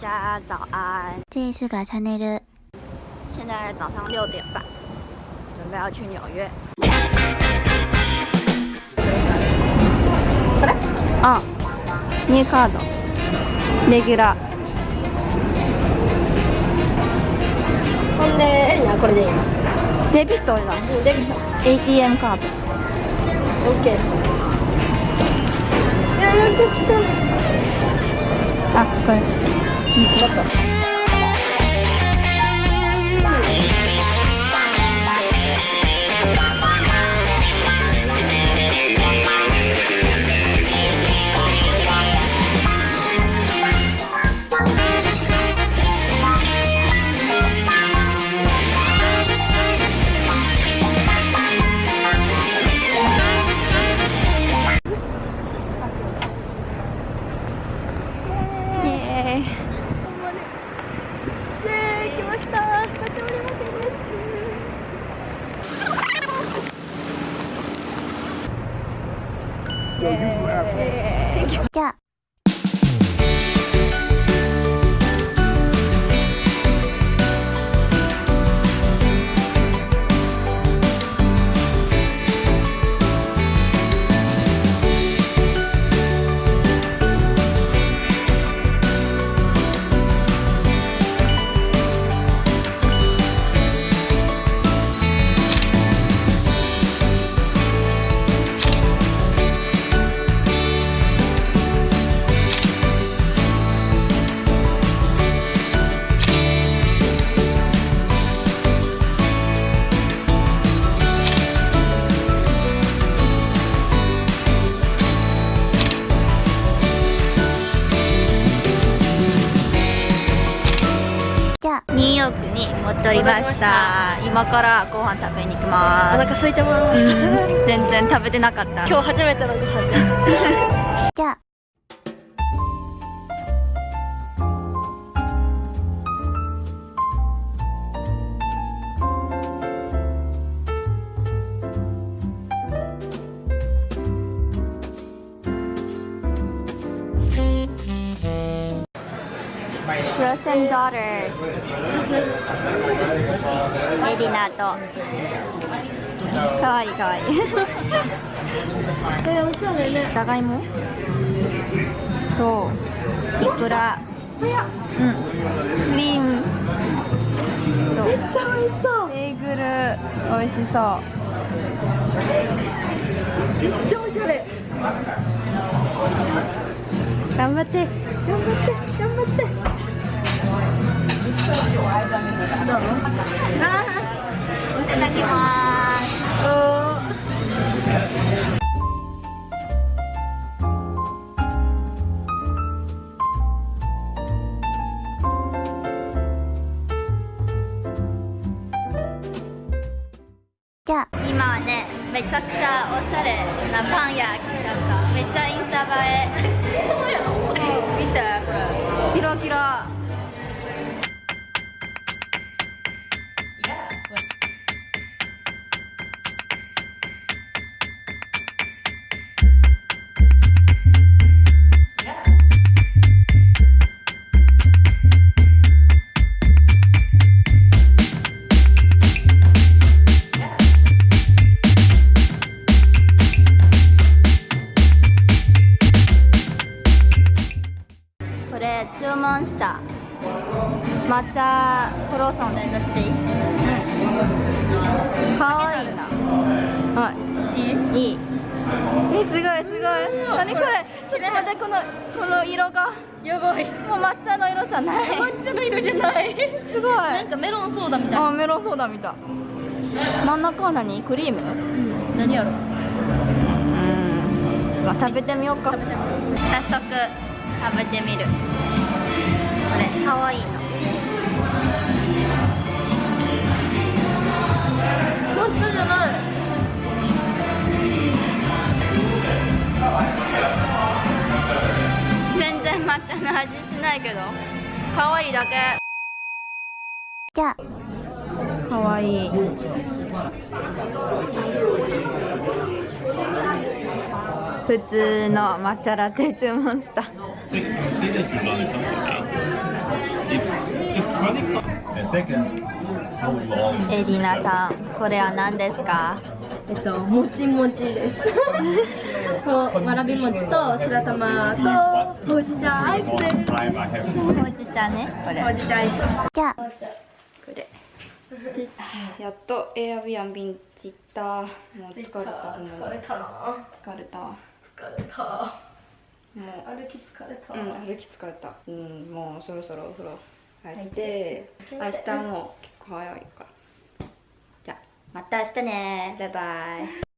家早安，这里是改餐内的。现在早上六点半，准备要去纽约。これ？あ、ニューカード、レギュラー。ほんで、えなこれでいいの？デビット。デビット。ATM カード。オッケー。あ、これ。ち ょっと。じゃあニューヨークに戻りました。今からご飯食べに行きます。お腹空いてます、うん、全然食べてなかった。今日初めてのご飯 じゃあ Frozen Daughters エリナとかわいいかわいいえおしゃれねじゃがいもといくらうんクリームとめっちゃ美味しそうベーグル美味しそうめっちゃおしゃれ頑張って頑張って頑張ってただきます。じゃ今はねめちゃくちゃおしゃれなパン屋来ちゃっためっちゃインスタ映え見てこれキラキラ抹茶クローソンでのチうん。かわいい。なはい。いい？いい。えすごいすごい。何これ？ちょっと待ってこのこの色が。やばい。もう抹茶の色じゃない。抹茶の色じゃない。すごい。なんかメロンソーダみたい。あメロンソーダみたい。真ん中は何？クリーム？うん。何やろ？うん。まあ食べてみようか。早速食べてみる。これかわいいのかわいいだけ。じゃあ。かわいい。普通の抹茶ラテ注文した?エリナさんこれは何ですか？えっともちもちです。こうわらび餅と白玉とほうじ茶。アイスですほうじ茶ね。これ。ほうじ茶アイスじゃあこれ。やっとエアビアンビンって言った。もう疲れた。ほんまにたな。疲れた。も疲れた。う。歩き疲れた。うん歩き疲れた。うんもうそろそろお風呂入って。明日も結構早いから。じゃあまた明日ね。バイバイ